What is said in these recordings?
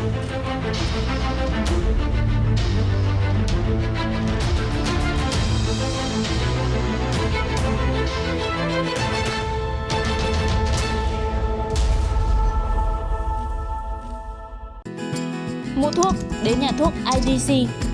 Mua thuốc đến nhà thuốc IDC.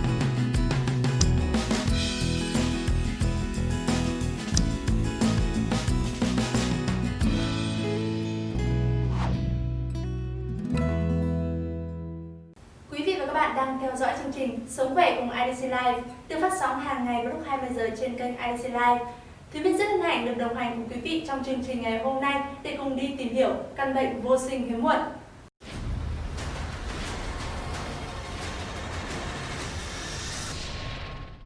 Live được phát sóng hàng ngày vào lúc 20 giờ trên kênh IDC Live. Thúy Biết rất hân hạnh được đồng hành cùng quý vị trong chương trình ngày hôm nay để cùng đi tìm hiểu căn bệnh vô sinh hiếm muộn.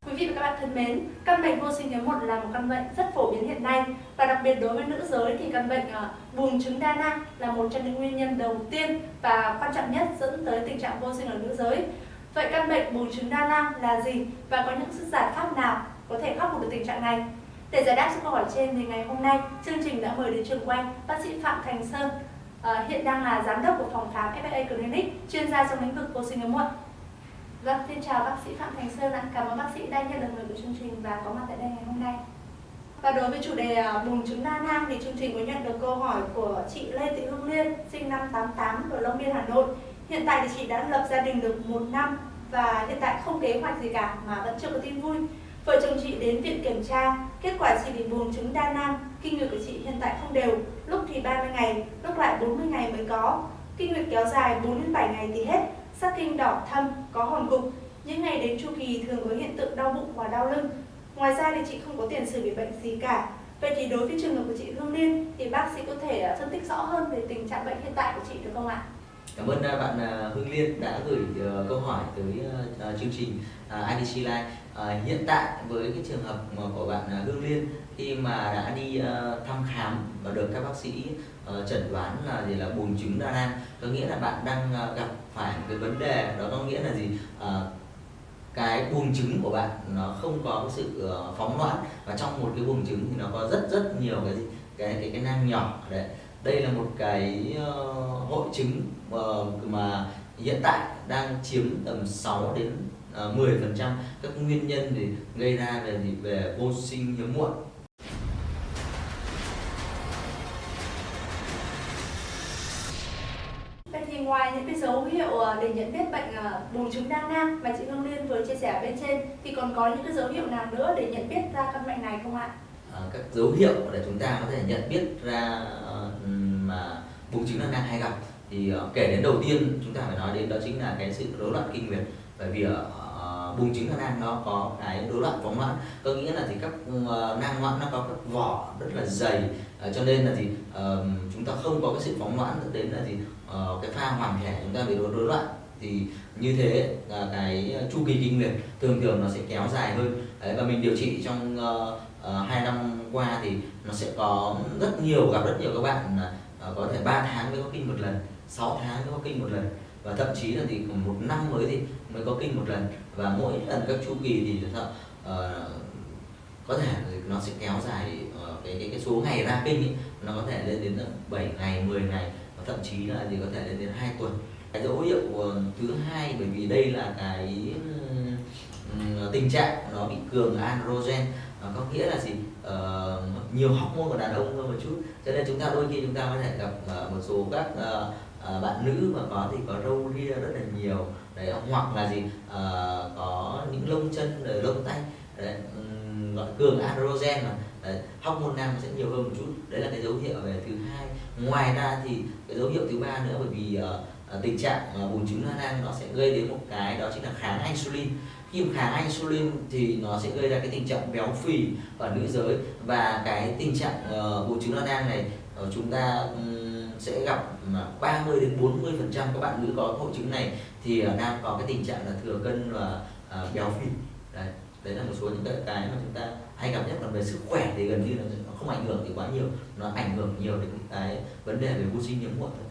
Quý vị và các bạn thân mến, căn bệnh vô sinh hiếm muộn là một căn bệnh rất phổ biến hiện nay và đặc biệt đối với nữ giới thì căn bệnh ờ, buồng trứng đa năng là một trong những nguyên nhân đầu tiên và quan trọng nhất dẫn tới tình trạng vô sinh ở nữ giới. Vậy căn bệnh buồng trứng đa nang là gì và có những sự giải pháp nào có thể khắc phục được tình trạng này? Để giải đáp cho câu hỏi trên thì ngày hôm nay chương trình đã mời đến trường quay bác sĩ Phạm Thành Sơn à, hiện đang là giám đốc của phòng khám FA Clinic chuyên gia trong lĩnh vực vô sinh hiếm muộn. Vâng, xin chào bác sĩ Phạm Thành Sơn ạ. Cảm ơn bác sĩ đã nhận được lời của chương trình và có mặt tại đây ngày hôm nay. Và đối với chủ đề ờ, bùng trứng đa nang thì chương trình có nhận được câu hỏi của chị Lê Thị Hương Liên, sinh năm 88 ở Long Biên, Hà Nội. Hiện tại thì chị đã lập gia đình được một năm và hiện tại không kế hoạch gì cả mà vẫn chưa có tin vui. Vợ chồng chị đến viện kiểm tra, kết quả chị bị buồng trứng đa năng, kinh nguyệt của chị hiện tại không đều, lúc thì 30 ngày, lúc lại 40 ngày mới có. Kinh nguyệt kéo dài 4 đến 7 ngày thì hết, sắc kinh đỏ thâm, có hòn cục. Những ngày đến chu kỳ thường có hiện tượng đau bụng và đau lưng. Ngoài ra thì chị không có tiền sử bị bệnh gì cả. Vậy thì đối với trường hợp của chị Hương Liên thì bác sĩ có thể ờ, phân tích rõ hơn về tình trạng bệnh hiện tại của chị được không ạ? Cảm ơn à, bạn à, Hương Liên đã gửi ờ, câu hỏi tới ờ, ờ, chương trình à, IDC Live. Hiện tại với cái trường hợp của bạn Hương Liên, khi mà đã đi thăm khám và được các bác sĩ chẩn đoán là gì là buồng trứng đa nang, có nghĩa là bạn đang gặp phải một cái vấn đề, đó có nghĩa là gì? Cái buồng trứng của bạn nó không có cái sự phóng loãng và trong một cái buồng trứng thì nó có rất rất nhiều cái gì cái cái cái nang nhỏ, đấy đây là một cái ờ, hội chứng ờ, mà hiện tại đang chiếm tầm 6 đến ờ, 10 phần trăm các nguyên nhân để gây ra về thì về vô sinh hiếm muộn Vậy thì ngoài những cái dấu hiệu ờ, để nhận biết bệnh ờ, buồng trứng đa nang mà chị Hương Liên vừa chia sẻ bên trên thì còn có những cái dấu hiệu nào nữa để nhận biết ra căn bệnh này không ạ? Ờ, các dấu hiệu để chúng ta có thể nhận biết ra ờ, mà buồng trứng đa nang hay gặp. Thì ờ, kể đến đầu tiên chúng ta phải nói đến đó chính là cái sự rối loạn kinh nguyệt. Bởi vì ở buồng trứng đa nó có cái rối loạn phóng loãng có nghĩa là thì các nang loãng nó có các vỏ rất là dày. Cho nên là gì chúng ta không có cái sự phóng loãng dẫn đến là gì cái pha hoàn thể chúng ta bị rối loạn. Thì như thế là cái chu kỳ kinh nguyệt thường thường nó sẽ kéo dài hơn. Đấy, và mình điều trị trong Ờ, hai năm qua thì nó sẽ có rất nhiều gặp rất nhiều các bạn ờ, có thể 3 tháng mới có kinh một lần 6 tháng mới có kinh một lần. Và thậm chí là thì một năm mới thì mới có kinh một lần. Và mỗi lần các chu kỳ thì uh, có thể nó sẽ kéo dài uh, cái cái cái số ngày ra kinh ấy, nó có thể lên đến 7 ngày 10 ngày và thậm chí là gì có thể lên đến 2 tuần. Cái dấu hiệu thứ hai bởi vì đây là cái tình trạng nó bị cường androgen à, có nghĩa là gì? À, nhiều hormone của đàn ông hơn một chút. Cho nên chúng ta đôi khi chúng ta có thể gặp à, một số các à, à, bạn nữ mà có thì có râu ria rất là nhiều. Đấy hoặc là gì? À, có những lông chân rồi lông tay. Đấy, gọi cường androgen mà. Đấy, hormone nam sẽ nhiều hơn một chút. Đấy là cái dấu hiệu về thứ hai. Ngoài ra thì cái dấu hiệu thứ ba nữa bởi vì ờ, Ờ, tình trạng ờ, bùn trứng đa năng nó sẽ gây đến một cái đó chính là kháng insulin. Khi kháng insulin thì nó sẽ gây ra cái tình trạng béo phì ở nữ giới và cái tình trạng ờ, bùn trứng đa năng này chúng ta sẽ gặp 30 đến 40 phần trăm các bạn nữ có hội chứng này thì đang có cái tình trạng là thừa cân và béo phì. Đấy đấy là một số những cái cái mà chúng ta hay gặp nhất. Còn về sức khỏe thì gần như là nó không ảnh hưởng thì quá nhiều, nó ảnh hưởng nhiều đến cái vấn đề về vô sinh hiếm muộn thôi.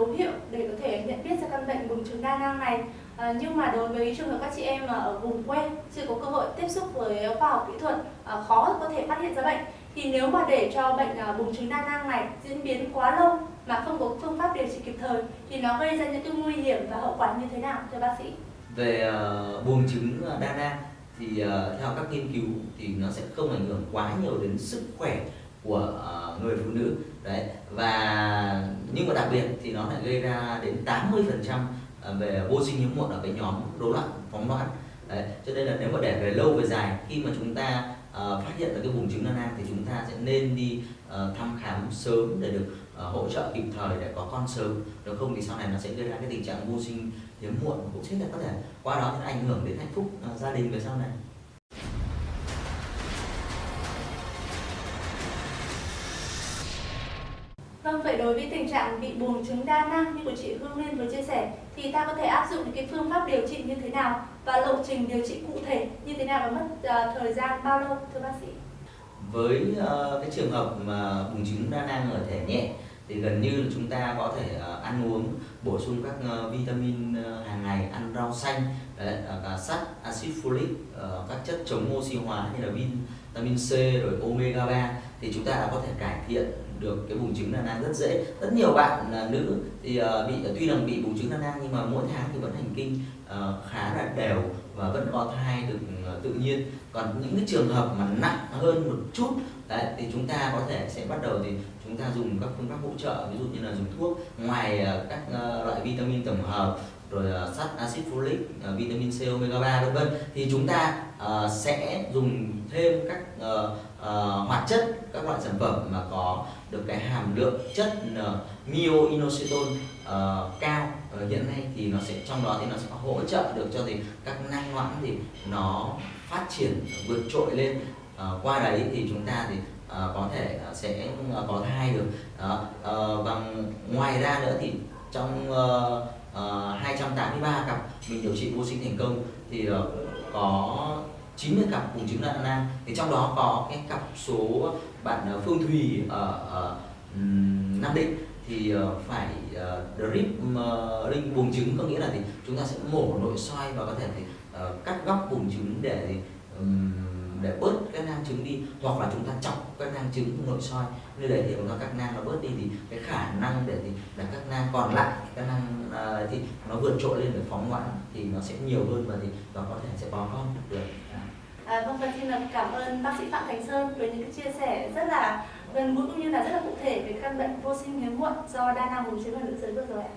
Dấu hiệu để có thể nhận biết ra căn bệnh buồng trứng đa nang này. À, nhưng mà đối với trường hợp các chị em ở vùng quê chưa có cơ hội tiếp xúc với khoa học kỹ thuật à, khó có thể phát hiện ra bệnh thì nếu mà để cho bệnh ờ, à, buồng trứng đa nang này diễn biến quá lâu mà không có phương pháp điều trị kịp thời thì nó gây ra những cái nguy hiểm và hậu quả như thế nào thưa bác sĩ? Về uh, buồng trứng đa nang thì uh, theo các nghiên cứu thì nó sẽ không ảnh hưởng quá nhiều đến sức khỏe của uh, người phụ nữ đấy và nhưng mà đặc biệt thì nó lại gây ra đến 80 phần trăm ờ, về vô sinh hiếm muộn ở cái nhóm rối loạn phóng loạn. Đấy cho nên là nếu mà để về lâu về dài khi mà chúng ta uh, phát hiện ra cái vùng trứng đa nang thì chúng ta sẽ nên đi uh, thăm khám sớm để được uh, hỗ trợ kịp thời để có con sớm. Nếu không thì sau này nó sẽ gây ra cái tình trạng vô sinh hiếm muộn cũng sẽ là có thể qua đó sẽ ảnh hưởng đến hạnh phúc uh, gia đình về sau này. Vâng, vậy đối với tình trạng bị buồng trứng đa năng như của chị Hương Liên vừa chia sẻ thì ta có thể áp dụng những cái phương pháp điều trị như thế nào và lộ trình điều trị cụ thể như thế nào và mất uh, thời gian bao lâu thưa bác sĩ? Với uh, cái trường hợp mà buồng trứng đa năng ở thể nhẹ thì gần như là chúng ta có thể uh, ăn uống bổ sung các uh, vitamin uh, hàng ngày ăn rau xanh đấy, uh, sắt axit folic uh, các chất chống oxy hóa như là vitamin C rồi omega 3 thì chúng ta đã có thể cải thiện được cái bùng trứng nan nang rất dễ. Rất nhiều bạn là nữ thì uh, bị ờ, tuy rằng bị bùng trứng nan nang nhưng mà mỗi tháng thì vẫn hành kinh uh, khá là đều và vẫn có thai được uh, tự nhiên. Còn những cái trường hợp mà nặng hơn một chút đấy, thì chúng ta có thể sẽ bắt đầu thì chúng ta dùng các phương pháp hỗ trợ ví dụ như là dùng thuốc ngoài uh, các uh, loại vitamin tổng hợp rồi uh, sắt axit folic uh, vitamin C omega 3 vân vân. Thì chúng ta uh, sẽ dùng thêm các uh, uh, hoạt chất các loại sản phẩm mà có được cái hàm lượng chất uh, myoinositol uh, cao. Uh, hiện nay thì nó sẽ trong đó thì nó sẽ hỗ trợ được cho thì các năng loãng thì nó phát triển vượt trội lên. Uh, qua đấy thì chúng ta thì uh, có thể uh, sẽ uh, có thai được. Đó ờ, uh, và ngoài ra nữa thì trong uh, Ờ, uh, 283 cặp mình điều trị vô sinh thành công thì uh, có 90 cặp buồng trứng đa nang thì trong đó có cái cặp số bạn ờ, Phương Thùy ở, ở Nam Định thì phải drip uh, ring buồng trứng. Có nghĩa là thì chúng ta sẽ mổ nội soi và có thể thì cắt góc buồng trứng để để bớt cái nang trứng đi hoặc là chúng ta chọc cái nang trứng nội soi nơi đấy thì cho các nang nó bớt đi thì cái khả năng để thì là các nang còn lại các nang uh, thì nó vượt trội lên để phóng ngoãn thì nó sẽ nhiều hơn và thì nó có thể sẽ có con được À, vâng, và xin là cảm ơn bác sĩ Phạm Thành Sơn với những cái chia sẻ rất là gần gũi cũng như là rất là cụ thể về căn bệnh vô sinh hiếm muộn do đa năng buồng trứng ở nữ giới vừa rồi ạ.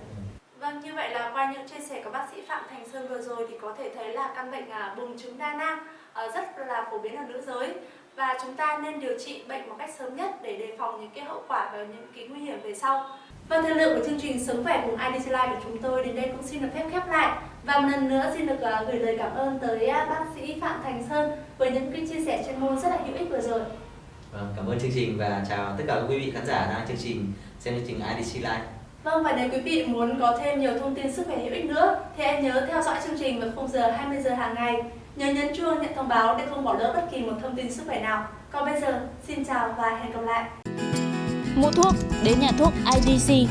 Vâng, như vậy là qua những chia sẻ của bác sĩ Phạm Thành Sơn vừa rồi thì có thể thấy là căn bệnh à, buồng trứng đa năng à, rất là phổ biến ở nữ giới và chúng ta nên điều trị bệnh một cách sớm nhất để đề phòng những cái hậu quả và những cái nguy hiểm về sau. Vâng, thời lượng của chương trình Sống khỏe cùng IDC Life của chúng tôi đến đây cũng xin được phép khép lại. Và một lần nữa xin được uh, gửi lời cảm ơn tới uh, bác sĩ Phạm Thành Sơn với những cái chia sẻ chuyên môn rất là hữu ích vừa rồi. Vâng, cảm ơn chương trình và chào tất cả quý vị khán giả đang chương trình xem chương trình IDC Live. Vâng và nếu quý vị muốn có thêm nhiều thông tin sức khỏe hữu ích nữa thì hãy nhớ theo dõi chương trình vào khung giờ 20 giờ hàng ngày. Nhớ nhấn chuông nhận thông báo để không bỏ lỡ bất kỳ một thông tin sức khỏe nào. Còn bây giờ, xin chào và hẹn gặp lại. Mua thuốc đến nhà thuốc IDC